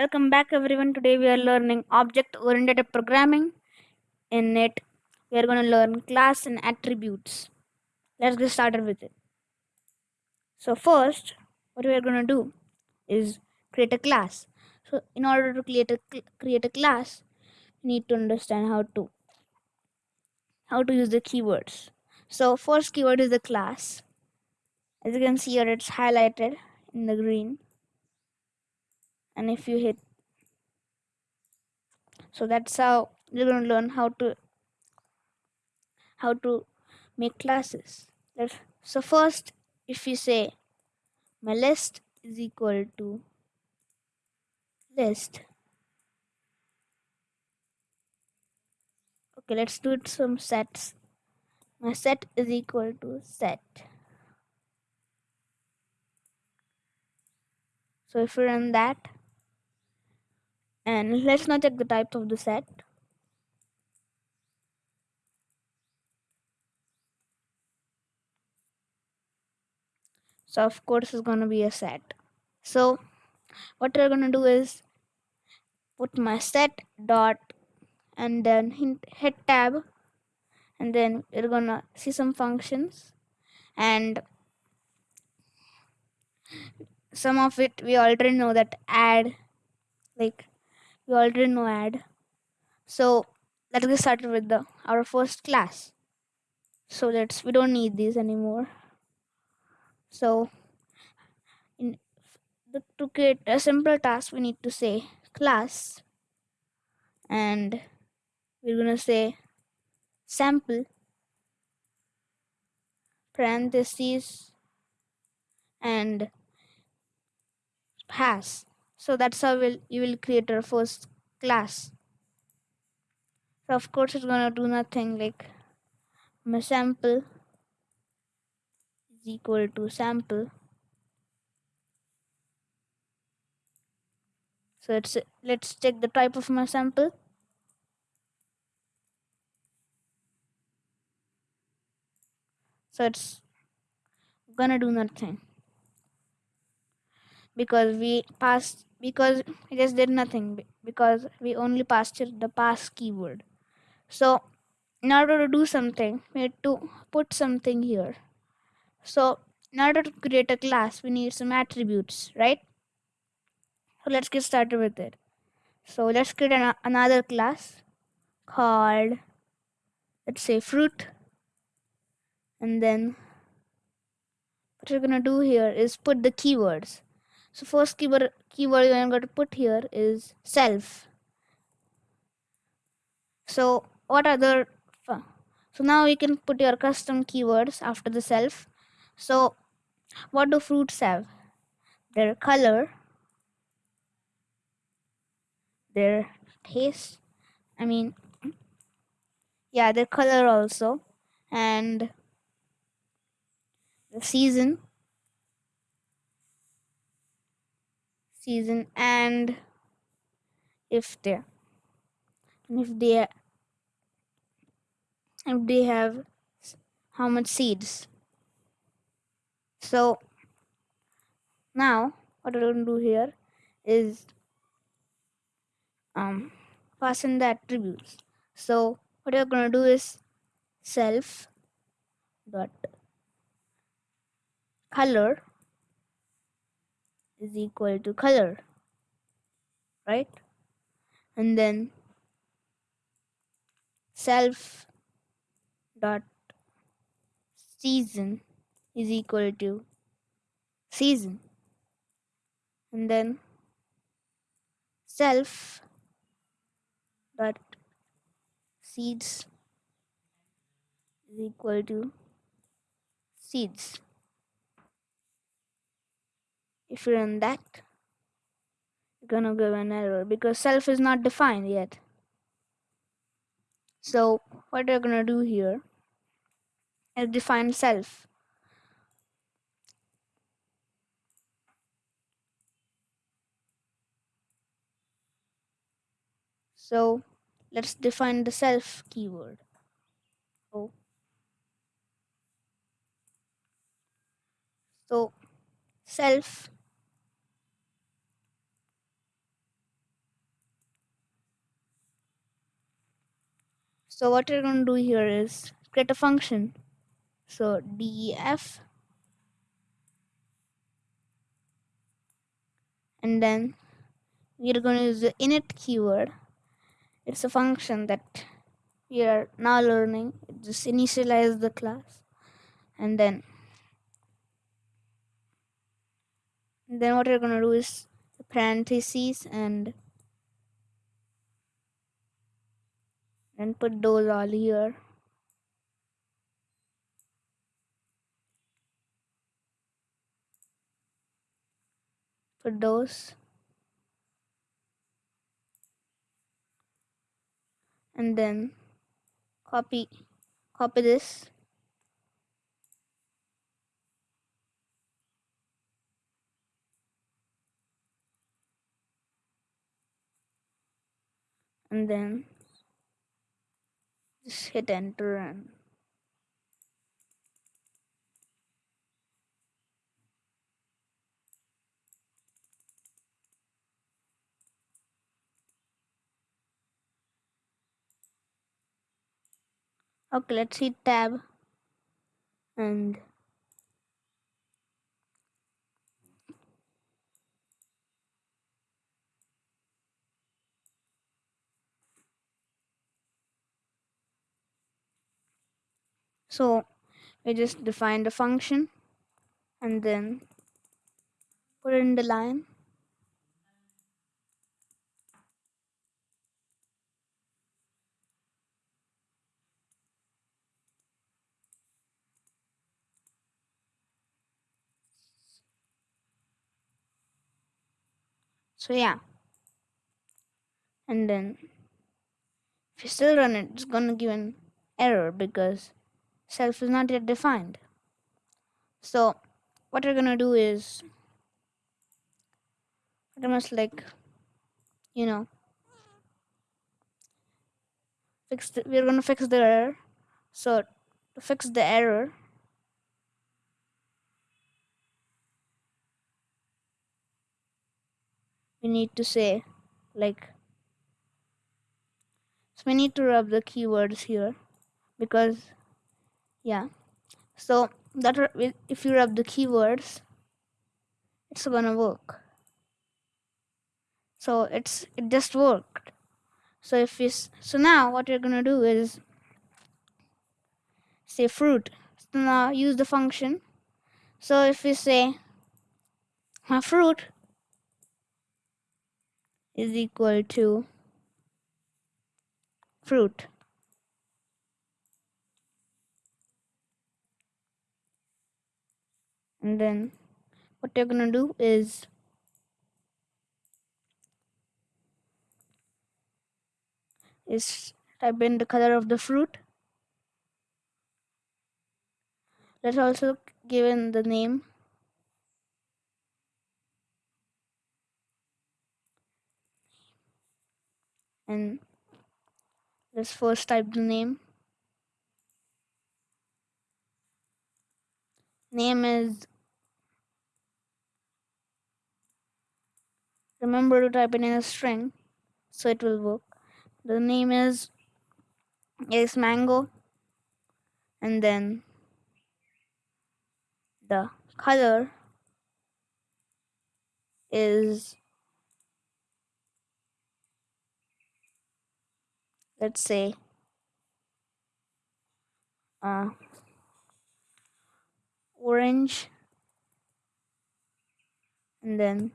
Welcome back everyone. Today we are learning object oriented programming. In it, we are going to learn class and attributes. Let's get started with it. So first, what we are going to do is create a class. So in order to create a create a class, you need to understand how to how to use the keywords. So first keyword is the class. As you can see here, it's highlighted in the green. And if you hit. So that's how you're going to learn how to how to make classes. So first if you say my list is equal to list. Okay let's do it some sets. My set is equal to set. So if you run that and let's now check the type of the set. So of course it's to be a set. So what we're to do is put my set dot and then hit tab. And then we're gonna see some functions. And some of it we already know that add like we already know add so let's get started with the our first class. So let's we don't need these anymore. So in the, to create a simple task we need to say class. And we're gonna say sample parentheses and pass so that's how we'll, you will create our first class. So of course it's gonna do nothing like my sample is equal to sample. So let's let's check the type of my sample. So it's gonna do nothing. Because we passed because it just did nothing because we only passed the pass keyword. So in order to do something we need to put something here. So in order to create a class we need some attributes right? So let's get started with it. So let's create an, another class called let's say fruit. And then what we're gonna do here is put the keywords so first keyword keyword I'm going to put here is self. So what other uh, so now you can put your custom keywords after the self. So what do fruits have? Their color their taste i mean yeah their color also and the season season and if they if they if they have how much seeds. So now what going to do here is um pass in the attributes. So what you're going to do is self dot color is equal to color right? And then self dot season is equal to season. And then self dot seeds is equal to seeds if you run that you're gonna give an error because self is not defined yet. So what we're gonna do here is define self. So let's define the self keyword. So so self So what we're going to do here is create a function. So def and then we're going to use the init keyword. It's a function that we are now learning. Just initialize the class and then then what we're going to do is parentheses and then put those all here. Put those. And then copy copy this. And then just hit enter and okay let's hit tab and so we just define the function and then put in the line. So yeah. And then if you still run it it's gonna give an error because self is not yet defined. So what we're gonna do is I must like you know fix the, we're gonna fix the error. So to fix the error we need to say like so we need to rub the keywords here because yeah. So that if you rub the keywords it's gonna work. So it's it just worked. So if we so now what we're gonna do is say fruit. So now use the function. So if we say my fruit is equal to fruit and then what you're gonna do is is type in the color of the fruit. Let's also give in the name. And let's first type the name. Name is remember to type it in a string so it will work. The name is is mango and then the color is let's say uh, orange and then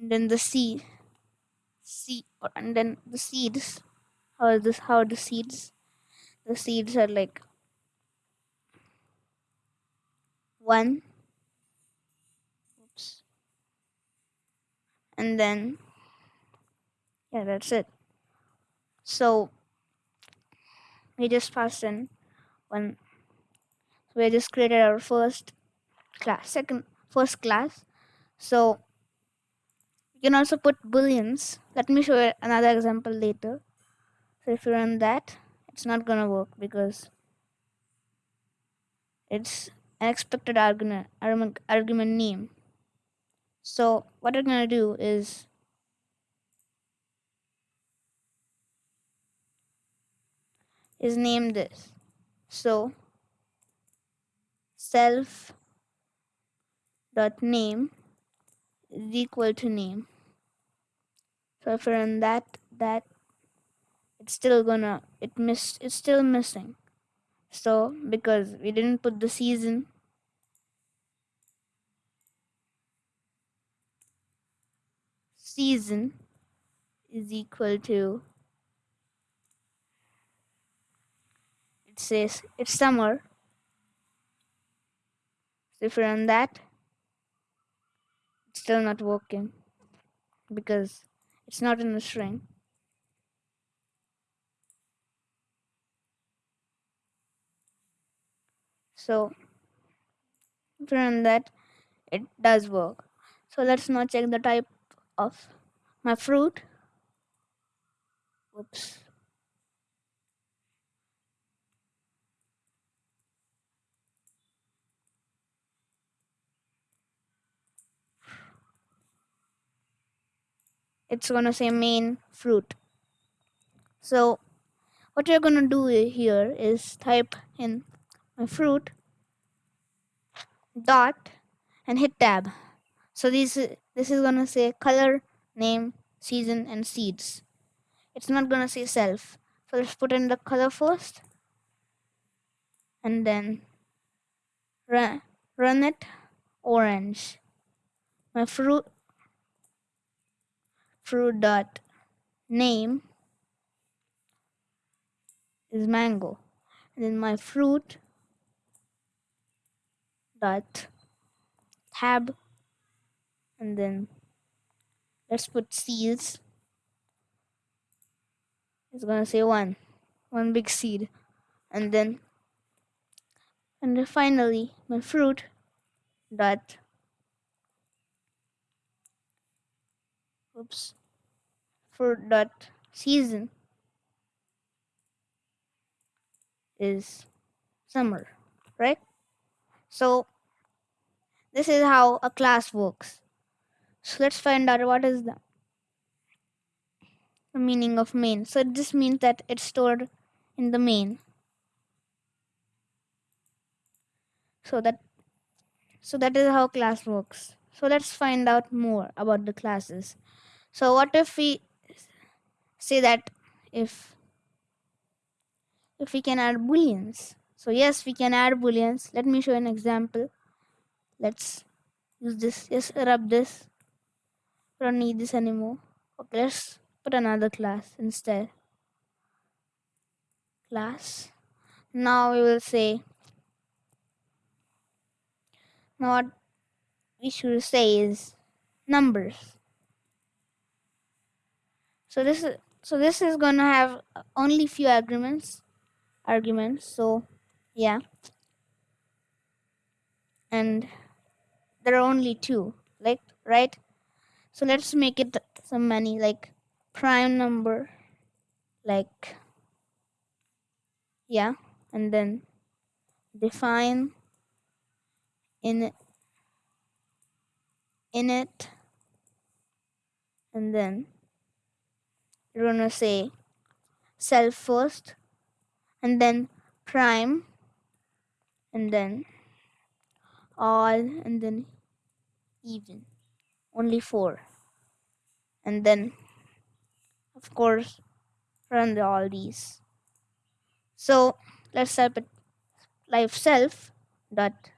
and then the seed. Seed and then the seeds. How this how the seeds the seeds are like one. Oops. And then yeah that's it. So we just passed in one. We just created our first class second first class. So you can also put booleans let me show you another example later. So if you run that it's not gonna work because it's an expected argument argument name. So what we're gonna do is is name this. So self dot name is equal to name. So if I run that, that it's still gonna it miss it's still missing. So because we didn't put the season season is equal to it says it's summer. So if I run that, it's still not working because it's not in the string. So I that, it does work. So let's now check the type of my fruit. Oops. It's gonna say main fruit. So what you're gonna do here is type in my fruit dot and hit tab. So this this is gonna say color, name, season, and seeds. It's not gonna say self. So let's put in the color first, and then run run it orange. My fruit fruit dot name is mango, and then my fruit dot tab. And then let's put seeds. It's gonna say one one big seed. And then and then finally my fruit dot oops fruit dot season is summer right so this is how a class works so let's find out what is the the meaning of main. So this means that it's stored in the main. So that so that is how class works. So let's find out more about the classes. So what if we say that if if we can add booleans. So yes, we can add booleans. Let me show an example. Let's use this. Yes, rub this. We don't need this anymore. Okay, let's put another class instead. Class. Now we will say now what we should say is numbers. So this is so this is gonna have only few arguments arguments so yeah. And there are only two like right? So let's make it some many like prime number like yeah and then define in in it and then you're gonna say self first and then prime and then all and then even only four and then of course run the, all these. So let's type it life self dot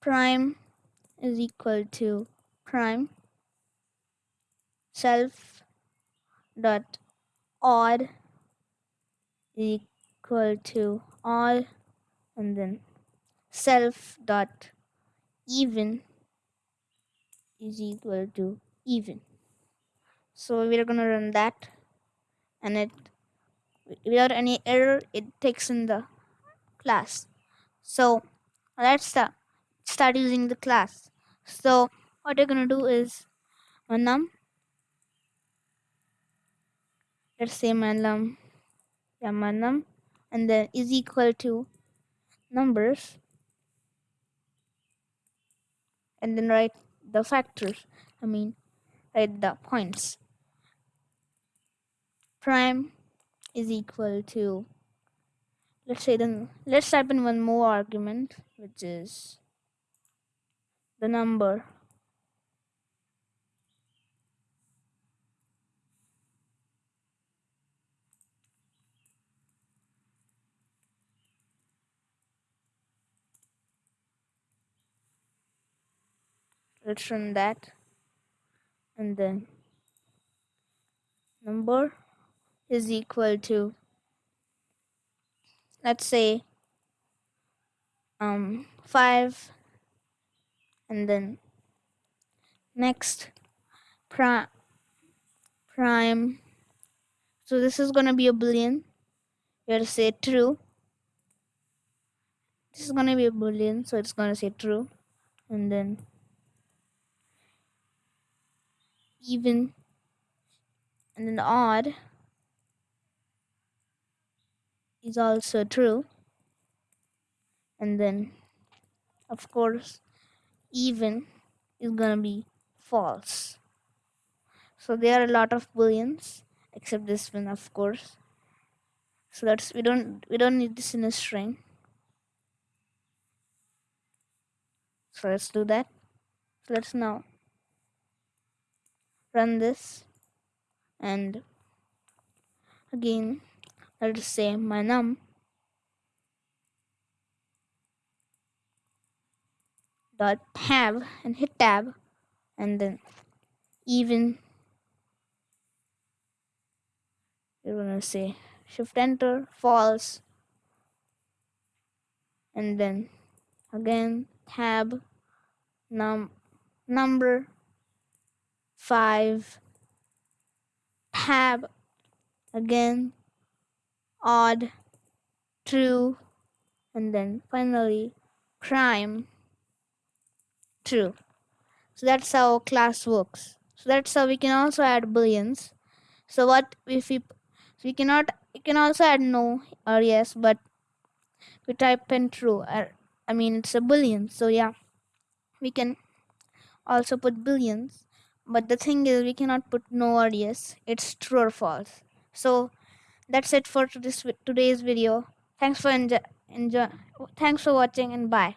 prime is equal to prime self dot odd equal to all and then self dot even is equal to even. So we're gonna run that and it without any error it takes in the class. So let's start start using the class. So what you're gonna do is num let's say my and then is equal to numbers. And then write the factors i mean write the points. Prime is equal to let's say then let's type in one more argument which is the number let's run that. And then number is equal to let's say um 5 and then next prime prime. So this is going to be a boolean we have to say true. This is going to be a boolean so it's going to say true. And then even. And then odd is also true. And then of course even is gonna be false. So there are a lot of booleans except this one of course. So that's we don't we don't need this in a string. So let's do that. So let's now run this. And again let's say my num. Dot tab and hit tab. And then even. You're gonna say shift enter false. And then again tab num number 5 tab again odd true and then finally prime true. So that's how class works. So that's how we can also add booleans so what if we so we cannot we can also add no or yes but we type in true or, i mean it's a boolean so yeah we can also put booleans but the thing is we cannot put no or yes it's true or false. So that's it for this today's video. Thanks for enjoy, enjoy thanks for watching and bye